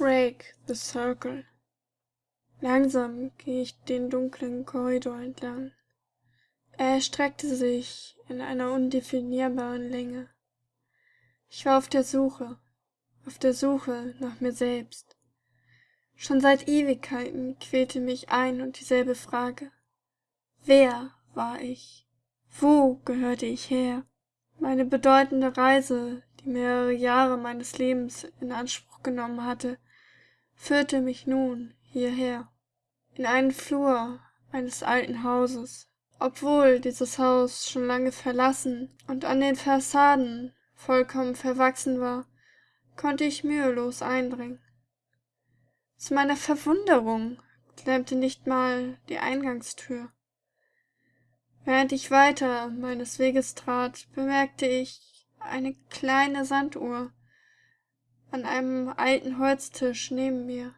Break the Circle. Langsam ging ich den dunklen Korridor entlang. Er erstreckte sich in einer undefinierbaren Länge. Ich war auf der Suche, auf der Suche nach mir selbst. Schon seit Ewigkeiten quälte mich ein und dieselbe Frage. Wer war ich? Wo gehörte ich her? Meine bedeutende Reise, die mehrere Jahre meines Lebens in Anspruch genommen hatte, führte mich nun hierher, in einen Flur eines alten Hauses. Obwohl dieses Haus schon lange verlassen und an den Fassaden vollkommen verwachsen war, konnte ich mühelos eindringen. Zu meiner Verwunderung klemmte nicht mal die Eingangstür. Während ich weiter meines Weges trat, bemerkte ich eine kleine Sanduhr, an einem alten Holztisch neben mir.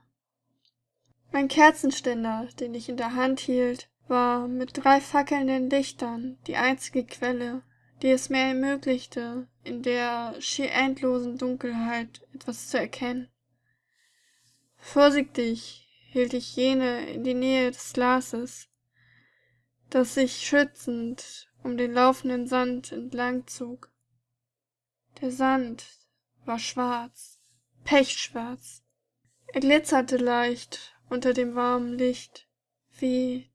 Mein Kerzenständer, den ich in der Hand hielt, war mit drei fackelnden Lichtern die einzige Quelle, die es mir ermöglichte, in der schier endlosen Dunkelheit etwas zu erkennen. Vorsichtig hielt ich jene in die Nähe des Glases, das sich schützend um den laufenden Sand entlang zog. Der Sand war schwarz, pechschwarz. Er glitzerte leicht unter dem warmen Licht, wie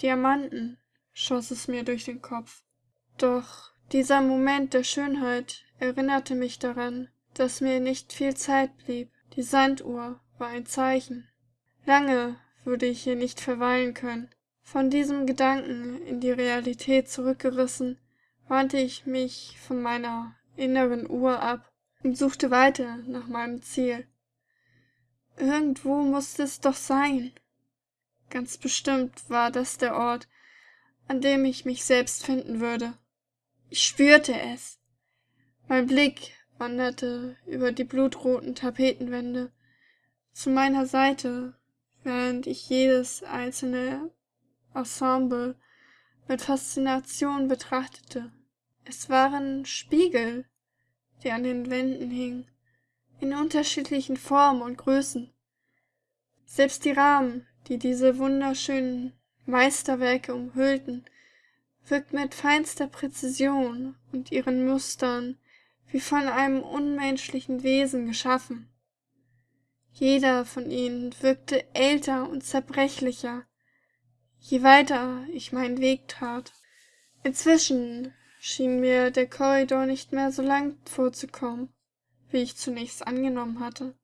Diamanten schoss es mir durch den Kopf. Doch dieser Moment der Schönheit erinnerte mich daran, dass mir nicht viel Zeit blieb. Die Sanduhr war ein Zeichen. Lange würde ich hier nicht verweilen können. Von diesem Gedanken in die Realität zurückgerissen, wandte ich mich von meiner inneren Uhr ab und suchte weiter nach meinem Ziel. Irgendwo musste es doch sein. Ganz bestimmt war das der Ort, an dem ich mich selbst finden würde. Ich spürte es. Mein Blick wanderte über die blutroten Tapetenwände zu meiner Seite, während ich jedes einzelne Ensemble mit Faszination betrachtete. Es waren Spiegel, die an den Wänden hingen, in unterschiedlichen Formen und Größen. Selbst die Rahmen, die diese wunderschönen Meisterwerke umhüllten, wirkten mit feinster Präzision und ihren Mustern wie von einem unmenschlichen Wesen geschaffen. Jeder von ihnen wirkte älter und zerbrechlicher, je weiter ich meinen Weg trat. Inzwischen schien mir der Korridor nicht mehr so lang vorzukommen, wie ich zunächst angenommen hatte.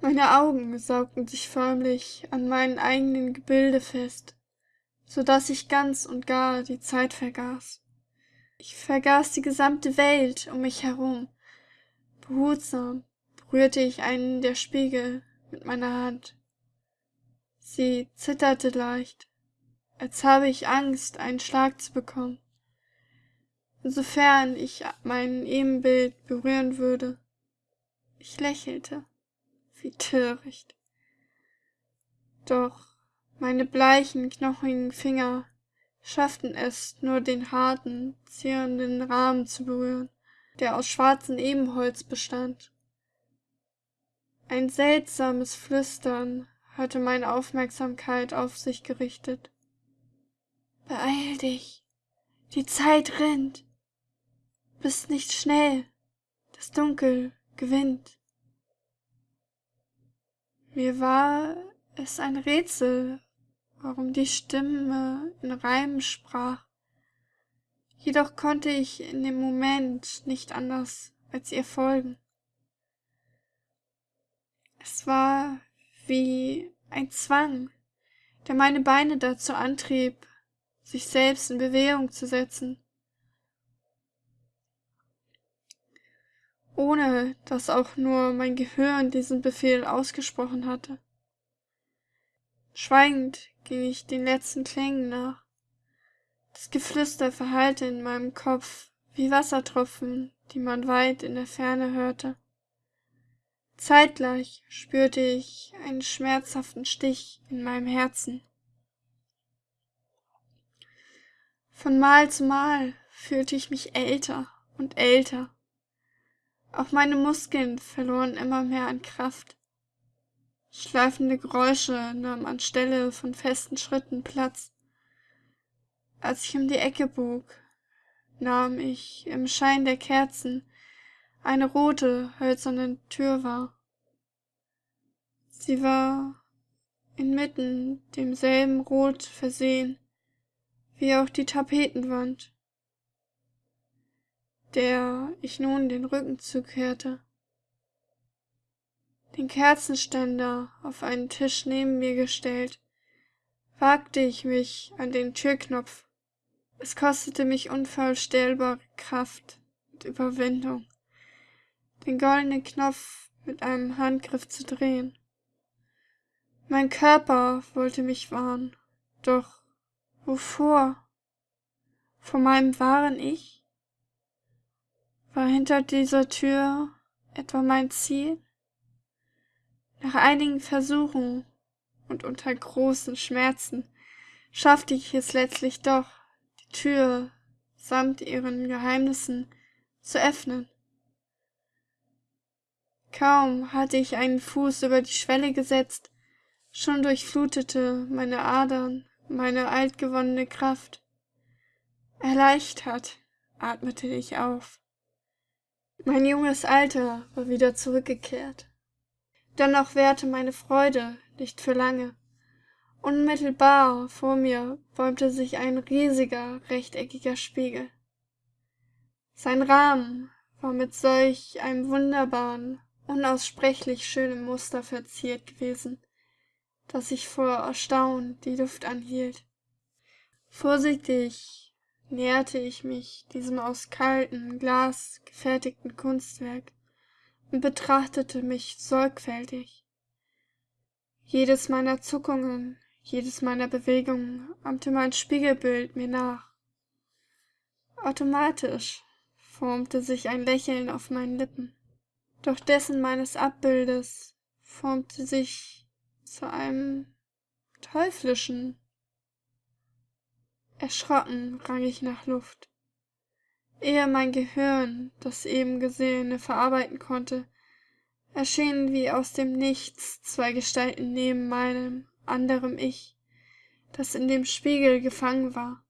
Meine Augen saugten sich förmlich an meinen eigenen Gebilde fest, so dass ich ganz und gar die Zeit vergaß. Ich vergaß die gesamte Welt um mich herum. Behutsam berührte ich einen der Spiegel mit meiner Hand. Sie zitterte leicht, als habe ich Angst, einen Schlag zu bekommen sofern ich mein Ebenbild berühren würde. Ich lächelte. Wie töricht. Doch meine bleichen, knochigen Finger schafften es nur den harten, zierenden Rahmen zu berühren, der aus schwarzem Ebenholz bestand. Ein seltsames Flüstern hatte meine Aufmerksamkeit auf sich gerichtet. Beeil dich, die Zeit rennt bist nicht schnell, das Dunkel gewinnt. Mir war es ein Rätsel, warum die Stimme in Reimen sprach. Jedoch konnte ich in dem Moment nicht anders als ihr folgen. Es war wie ein Zwang, der meine Beine dazu antrieb, sich selbst in Bewegung zu setzen. Ohne dass auch nur mein Gehirn diesen Befehl ausgesprochen hatte. Schweigend ging ich den letzten Klängen nach. Das Geflüster verhallte in meinem Kopf wie Wassertropfen, die man weit in der Ferne hörte. Zeitgleich spürte ich einen schmerzhaften Stich in meinem Herzen. Von Mal zu Mal fühlte ich mich älter und älter auch meine Muskeln verloren immer mehr an Kraft. Schleifende Geräusche nahmen anstelle von festen Schritten Platz. Als ich um die Ecke bog, nahm ich im Schein der Kerzen eine rote, hölzerne Tür wahr. Sie war inmitten demselben Rot versehen, wie auch die Tapetenwand, der ich nun den Rücken zukehrte. Den Kerzenständer auf einen Tisch neben mir gestellt, wagte ich mich an den Türknopf. Es kostete mich unvorstellbare Kraft und Überwindung, den goldenen Knopf mit einem Handgriff zu drehen. Mein Körper wollte mich warnen, doch wovor? Vor meinem wahren Ich? War hinter dieser Tür etwa mein Ziel? Nach einigen Versuchen und unter großen Schmerzen schaffte ich es letztlich doch, die Tür samt ihren Geheimnissen zu öffnen. Kaum hatte ich einen Fuß über die Schwelle gesetzt, Schon durchflutete meine Adern meine altgewonnene Kraft. Erleichtert atmete ich auf. Mein junges Alter war wieder zurückgekehrt. Dennoch währte meine Freude nicht für lange. Unmittelbar vor mir bäumte sich ein riesiger, rechteckiger Spiegel. Sein Rahmen war mit solch einem wunderbaren, unaussprechlich schönen Muster verziert gewesen, dass ich vor Erstaunen die Luft anhielt. Vorsichtig näherte ich mich diesem aus kaltem Glas gefertigten Kunstwerk und betrachtete mich sorgfältig. Jedes meiner Zuckungen, jedes meiner Bewegungen ahmte mein Spiegelbild mir nach. Automatisch formte sich ein Lächeln auf meinen Lippen, doch dessen meines Abbildes formte sich zu einem teuflischen. Erschrocken rang ich nach Luft. Ehe mein Gehirn das eben Gesehene verarbeiten konnte, erschienen wie aus dem Nichts zwei Gestalten neben meinem anderem Ich, das in dem Spiegel gefangen war.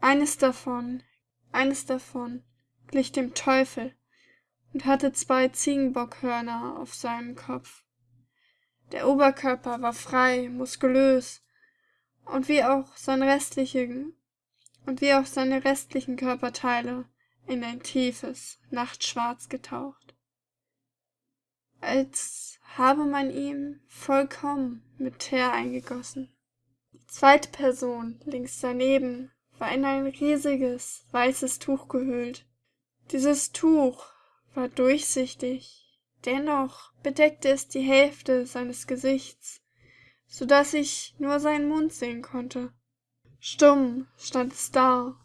Eines davon, eines davon glich dem Teufel und hatte zwei Ziegenbockhörner auf seinem Kopf. Der Oberkörper war frei, muskulös, und wie auch seine restlichen, und wie auch seine restlichen Körperteile in ein tiefes Nachtschwarz getaucht. Als habe man ihm vollkommen mit Teer eingegossen. Die zweite Person links daneben war in ein riesiges weißes Tuch gehüllt. Dieses Tuch war durchsichtig, Dennoch bedeckte es die Hälfte seines Gesichts, so dass ich nur seinen Mund sehen konnte. Stumm stand es da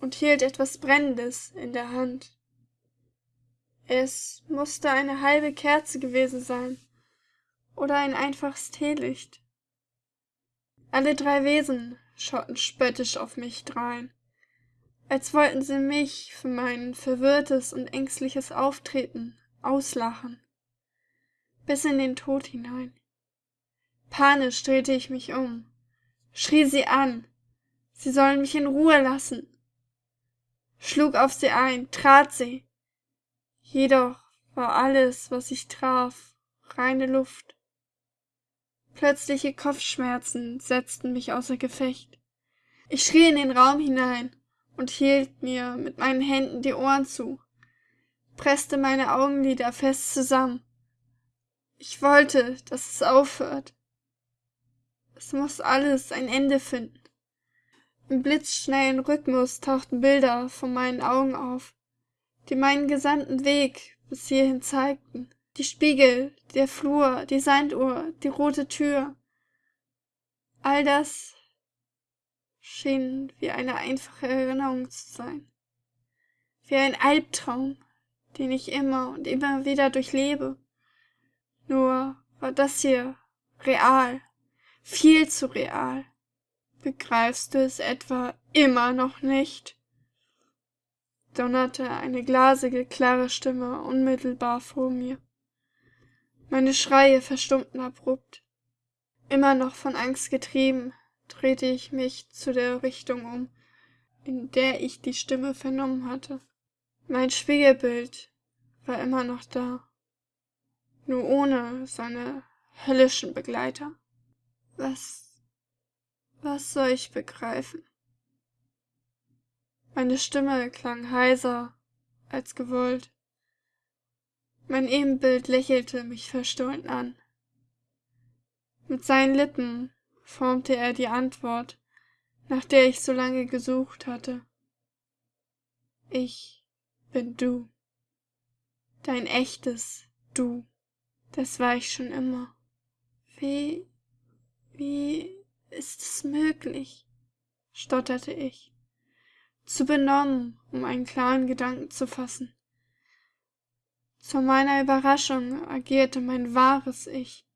und hielt etwas Brennendes in der Hand. Es musste eine halbe Kerze gewesen sein oder ein einfaches Teelicht. Alle drei Wesen schauten spöttisch auf mich drein, als wollten sie mich für mein verwirrtes und ängstliches Auftreten auslachen, bis in den Tod hinein. Panisch drehte ich mich um, schrie sie an, sie sollen mich in Ruhe lassen, schlug auf sie ein, trat sie. Jedoch war alles, was ich traf, reine Luft. Plötzliche Kopfschmerzen setzten mich außer Gefecht. Ich schrie in den Raum hinein und hielt mir mit meinen Händen die Ohren zu presste meine Augenlider fest zusammen. Ich wollte, dass es aufhört. Es muss alles ein Ende finden. Im blitzschnellen Rhythmus tauchten Bilder vor meinen Augen auf, die meinen gesamten Weg bis hierhin zeigten. Die Spiegel, der Flur, die Sanduhr, die rote Tür. All das schien wie eine einfache Erinnerung zu sein. Wie ein Albtraum, den ich immer und immer wieder durchlebe. Nur war das hier real, viel zu real. Begreifst du es etwa immer noch nicht? donnerte eine glasige, klare Stimme unmittelbar vor mir. Meine Schreie verstummten abrupt. Immer noch von Angst getrieben, drehte ich mich zu der Richtung um, in der ich die Stimme vernommen hatte. Mein Spiegelbild war immer noch da, nur ohne seine höllischen Begleiter. Was, was soll ich begreifen? Meine Stimme klang heiser als gewollt. Mein Ebenbild lächelte mich verstohlen an. Mit seinen Lippen formte er die Antwort, nach der ich so lange gesucht hatte. Ich bin du. Dein echtes Du. Das war ich schon immer. Wie, wie ist es möglich? stotterte ich, zu benommen, um einen klaren Gedanken zu fassen. Zu meiner Überraschung agierte mein wahres Ich,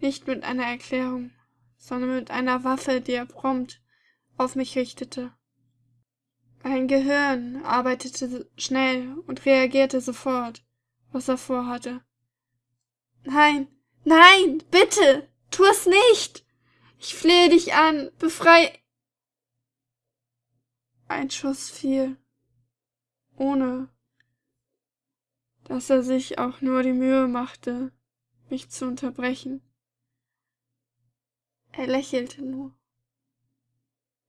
nicht mit einer Erklärung, sondern mit einer Waffe, die er prompt auf mich richtete. Mein Gehirn arbeitete schnell und reagierte sofort, was er vorhatte. Nein, nein, bitte, tu es nicht! Ich flehe dich an, befrei. Ein Schuss fiel, ohne dass er sich auch nur die Mühe machte, mich zu unterbrechen. Er lächelte nur.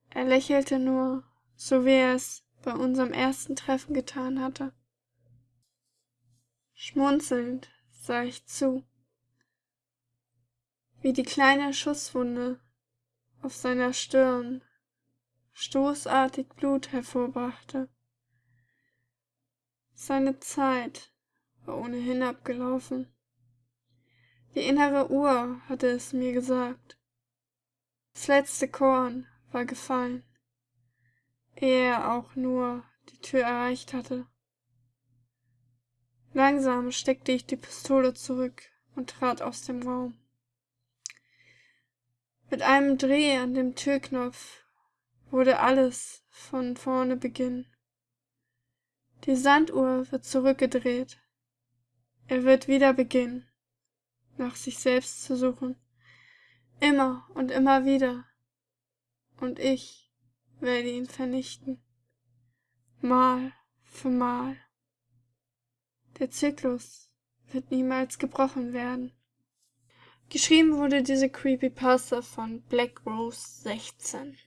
Er lächelte nur, so wie er es bei unserem ersten Treffen getan hatte. Schmunzelnd sah ich zu, wie die kleine Schusswunde auf seiner Stirn stoßartig Blut hervorbrachte. Seine Zeit war ohnehin abgelaufen. Die innere Uhr hatte es mir gesagt. Das letzte Korn war gefallen, ehe er auch nur die Tür erreicht hatte. Langsam steckte ich die Pistole zurück und trat aus dem Raum. Mit einem Dreh an dem Türknopf wurde alles von vorne beginnen. Die Sanduhr wird zurückgedreht. Er wird wieder beginnen, nach sich selbst zu suchen. Immer und immer wieder. Und ich werde ihn vernichten. Mal für Mal. Der Zyklus wird niemals gebrochen werden. Geschrieben wurde diese Creepypasta von Black Rose 16.